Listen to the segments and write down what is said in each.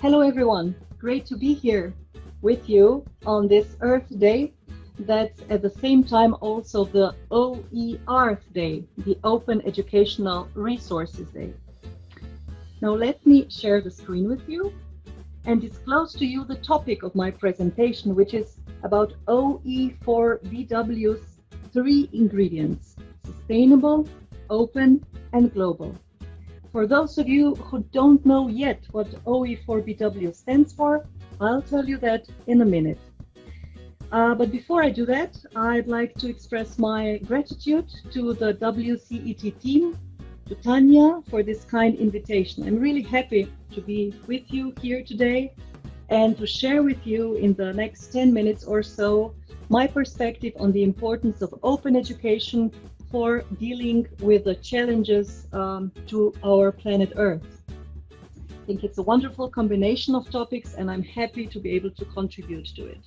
Hello, everyone. Great to be here with you on this Earth Day. That's at the same time also the OER Day, the Open Educational Resources Day. Now let me share the screen with you and disclose to you the topic of my presentation, which is about OE4BW's three ingredients, sustainable, open, and global. For those of you who don't know yet what OE4BW stands for, I'll tell you that in a minute. Uh, but before I do that, I'd like to express my gratitude to the WCET team, to Tanya for this kind invitation. I'm really happy to be with you here today and to share with you in the next 10 minutes or so my perspective on the importance of open education for dealing with the challenges um, to our planet Earth. I think it's a wonderful combination of topics and I'm happy to be able to contribute to it.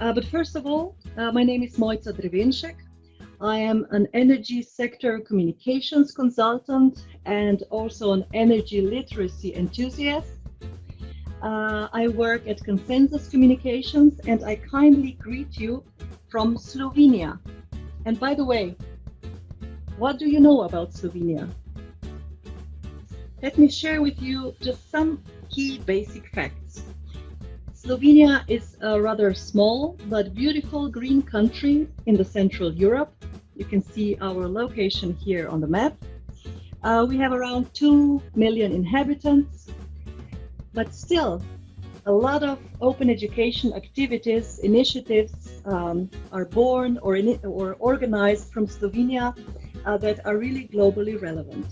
Uh, but first of all, uh, my name is Mojca Drevenšek. I am an energy sector communications consultant and also an energy literacy enthusiast. Uh, I work at Consensus Communications and I kindly greet you from Slovenia. And by the way, what do you know about Slovenia? Let me share with you just some key basic facts. Slovenia is a rather small but beautiful green country in the Central Europe. You can see our location here on the map. Uh, we have around 2 million inhabitants, but still a lot of open education activities, initiatives um, are born or, or organized from Slovenia uh, that are really globally relevant.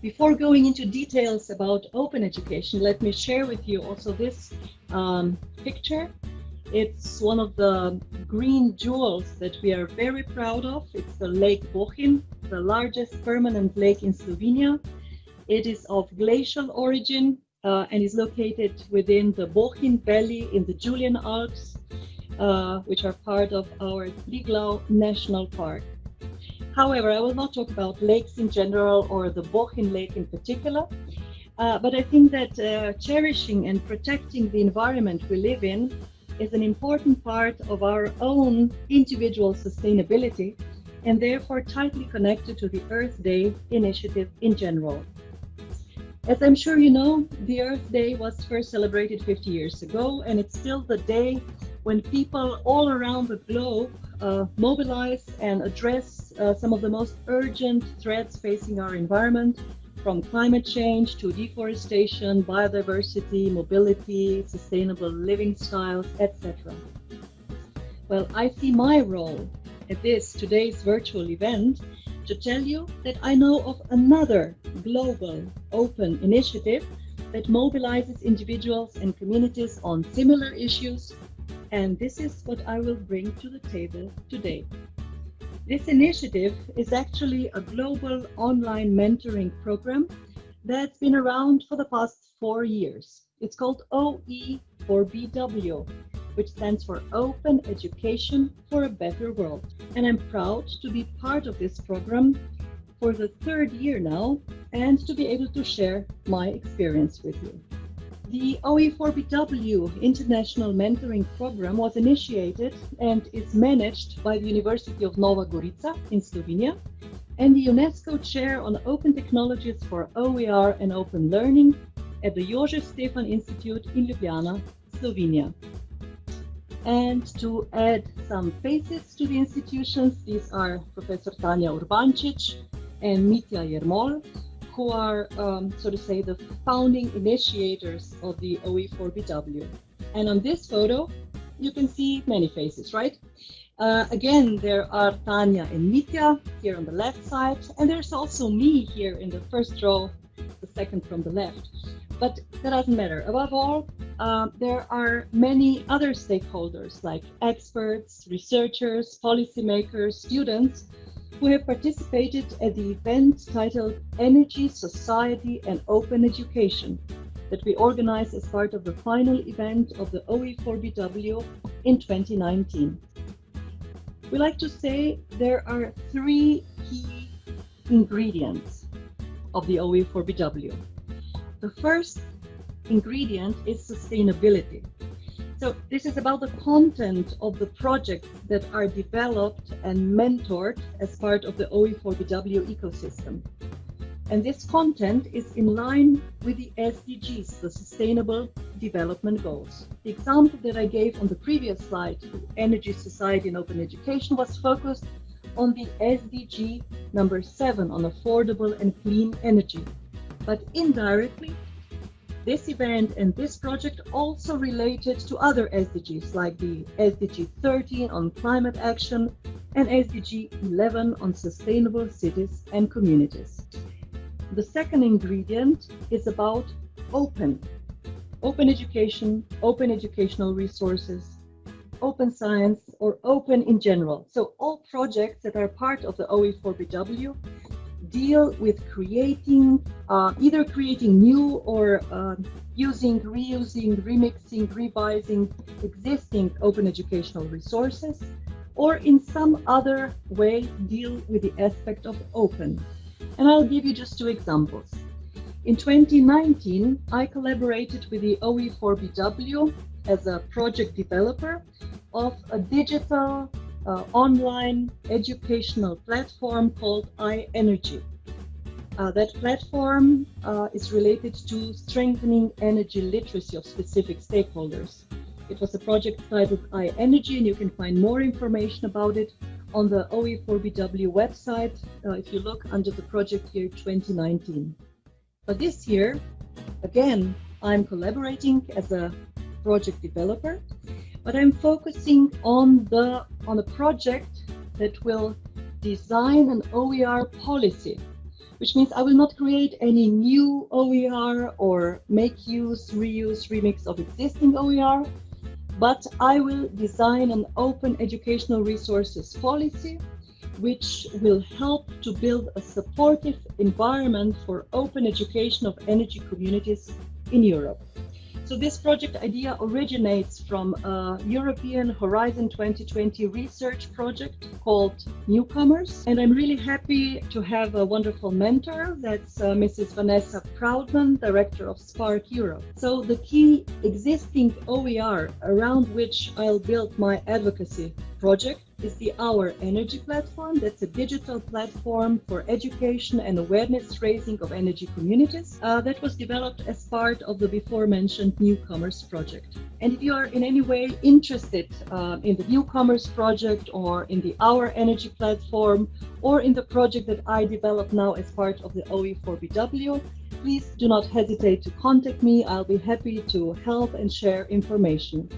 Before going into details about open education, let me share with you also this um, picture. It's one of the green jewels that we are very proud of. It's the Lake Bohinj, the largest permanent lake in Slovenia. It is of glacial origin uh, and is located within the Bohinj Valley in the Julian Alps uh, which are part of our Triglav National Park. However, I will not talk about lakes in general or the Bohinj Lake in particular, uh, but I think that uh, cherishing and protecting the environment we live in is an important part of our own individual sustainability and therefore tightly connected to the Earth Day initiative in general. As I'm sure you know, the Earth Day was first celebrated 50 years ago, and it's still the day when people all around the globe uh, mobilize and address uh, some of the most urgent threats facing our environment, from climate change to deforestation, biodiversity, mobility, sustainable living styles, etc. Well, I see my role at this today's virtual event to tell you that I know of another global open initiative that mobilizes individuals and communities on similar issues and this is what I will bring to the table today. This initiative is actually a global online mentoring program that's been around for the past four years. It's called OE4BW, which stands for Open Education for a Better World. And I'm proud to be part of this program for the third year now and to be able to share my experience with you. The OE4BW International Mentoring Program was initiated and is managed by the University of Nova Gorica in Slovenia and the UNESCO Chair on Open Technologies for OER and Open Learning at the Jožef Stefan Institute in Ljubljana, Slovenia. And to add some faces to the institutions, these are Professor Tanja Urbančič and Mitja Jermol, who are, um, so to say, the founding initiators of the OE4BW. And on this photo, you can see many faces, right? Uh, again, there are Tanja and Mitja here on the left side, and there's also me here in the first row, the second from the left. But that doesn't matter. Above all, uh, there are many other stakeholders like experts, researchers, policymakers, students who have participated at the event titled Energy, Society and Open Education that we organized as part of the final event of the OE4BW in 2019. We like to say there are three key ingredients of the OE4BW. The first ingredient is sustainability. So this is about the content of the projects that are developed and mentored as part of the OE4BW ecosystem. And this content is in line with the SDGs, the Sustainable Development Goals. The example that I gave on the previous slide, Energy Society and Open Education, was focused on the SDG number seven on affordable and clean energy. But indirectly, this event and this project also related to other SDGs like the SDG 13 on climate action and SDG 11 on sustainable cities and communities. The second ingredient is about open. Open education, open educational resources, open science, or open in general. So all projects that are part of the OE4BW deal with creating, uh, either creating new or uh, using, reusing, remixing, revising existing open educational resources, or in some other way deal with the aspect of open. And I'll give you just two examples. In 2019, I collaborated with the OE4BW as a project developer of a digital uh, online educational platform called iEnergy. Uh, that platform uh, is related to strengthening energy literacy of specific stakeholders. It was a project titled iEnergy, and you can find more information about it on the OE4BW website uh, if you look under the project year 2019. But this year, again, I'm collaborating as a project developer but I'm focusing on the on a project that will design an OER policy, which means I will not create any new OER or make use, reuse, remix of existing OER, but I will design an open educational resources policy which will help to build a supportive environment for open education of energy communities in Europe. So this project idea originates from a European Horizon 2020 research project called Newcomers. And I'm really happy to have a wonderful mentor. That's uh, Mrs. Vanessa Proudman, Director of SPARC Europe. So the key existing OER around which I'll build my advocacy project is the Our Energy platform. That's a digital platform for education and awareness raising of energy communities uh, that was developed as part of the before mentioned Newcomers project. And if you are in any way interested uh, in the Newcomers project or in the Our Energy platform or in the project that I develop now as part of the OE4BW, please do not hesitate to contact me. I'll be happy to help and share information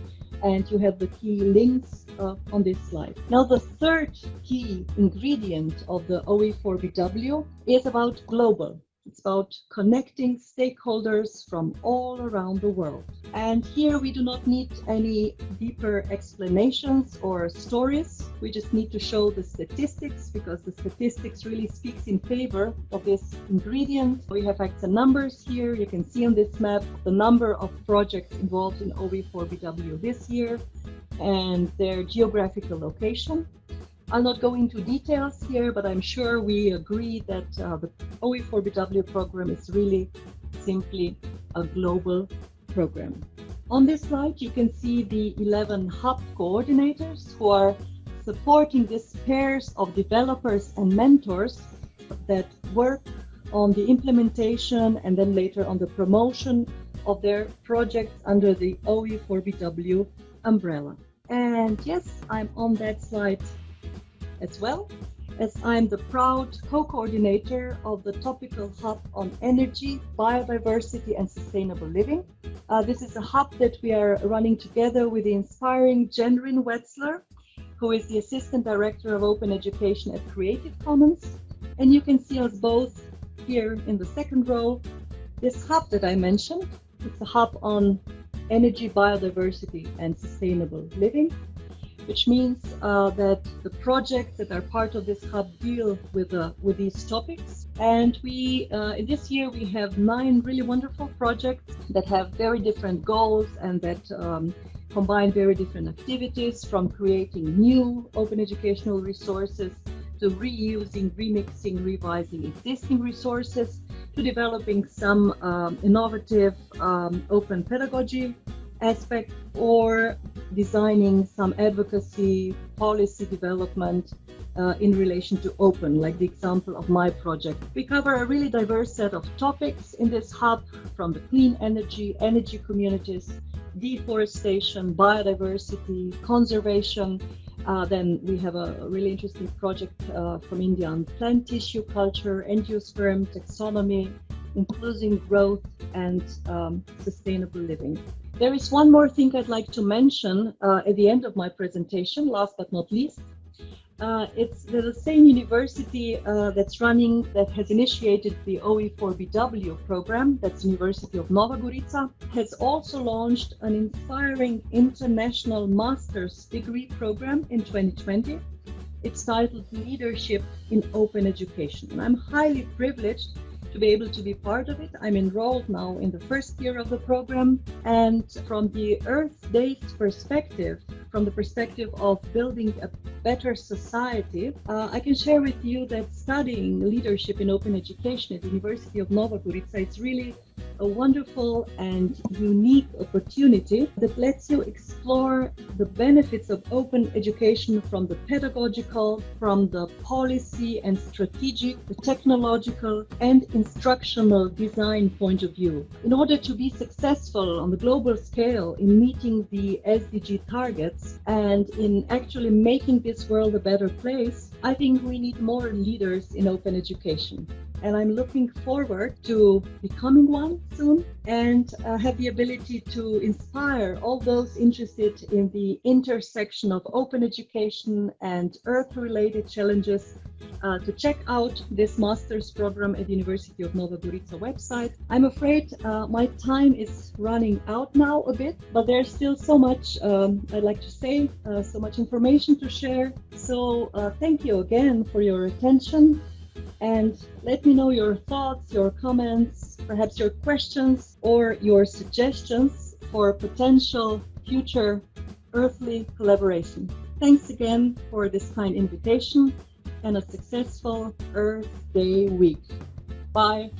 and you have the key links uh, on this slide. Now the third key ingredient of the OE4BW is about global. It's about connecting stakeholders from all around the world. And here we do not need any deeper explanations or stories. We just need to show the statistics because the statistics really speaks in favor of this ingredient. We have facts and numbers here. You can see on this map the number of projects involved in OE4BW this year and their geographical location. I'll not go into details here, but I'm sure we agree that uh, the OE4BW program is really simply a global program. On this slide, you can see the 11 hub coordinators who are supporting these pairs of developers and mentors that work on the implementation and then later on the promotion of their projects under the OE4BW umbrella. And yes, I'm on that slide as well, as I'm the proud co-coordinator of the topical hub on energy, biodiversity and sustainable living. Uh, this is a hub that we are running together with the inspiring Jennryn Wetzler, who is the Assistant Director of Open Education at Creative Commons. And you can see us both here in the second row. This hub that I mentioned, it's a hub on energy, biodiversity and sustainable living which means uh, that the projects that are part of this hub deal with uh, with these topics. And we uh, this year we have nine really wonderful projects that have very different goals and that um, combine very different activities from creating new open educational resources to reusing, remixing, revising existing resources to developing some um, innovative um, open pedagogy aspect or designing some advocacy policy development uh, in relation to open, like the example of my project. We cover a really diverse set of topics in this hub from the clean energy, energy communities, deforestation, biodiversity, conservation. Uh, then we have a, really interesting project uh, from India on plant tissue culture, angiosperm taxonomy, including growth and um, sustainable living. There is one more thing I'd like to mention uh, at the end of my presentation, last but not least. Uh, it's the same university uh, that's running, that has initiated the OE4BW program, that's University of Nova Gorica, has also launched an inspiring international master's degree program in 2020. It's titled Leadership in Open Education. And I'm highly privileged to be able to be part of it. I'm enrolled now in the first year of the program. And from the Earth-based perspective, from the perspective of building a better society, uh, I can share with you that studying leadership in open education at the University of is really a wonderful and unique opportunity that lets you explore the benefits of open education from the pedagogical, from the policy and strategic, the technological and instructional design point of view. In order to be successful on the global scale in meeting the SDG targets and in actually making this world a better place, I think we need more leaders in open education and I'm looking forward to becoming one soon and uh, have the ability to inspire all those interested in the intersection of open education and earth-related challenges uh, to check out this master's program at the University of Nova Gorica website. I'm afraid uh, my time is running out now a bit, but there's still so much um, I'd like to say, uh, so much information to share. So uh, thank you again for your attention and let me know your thoughts, your comments, perhaps your questions or your suggestions for potential future earthly collaboration. Thanks again for this kind invitation and a successful Earth Day week. Bye.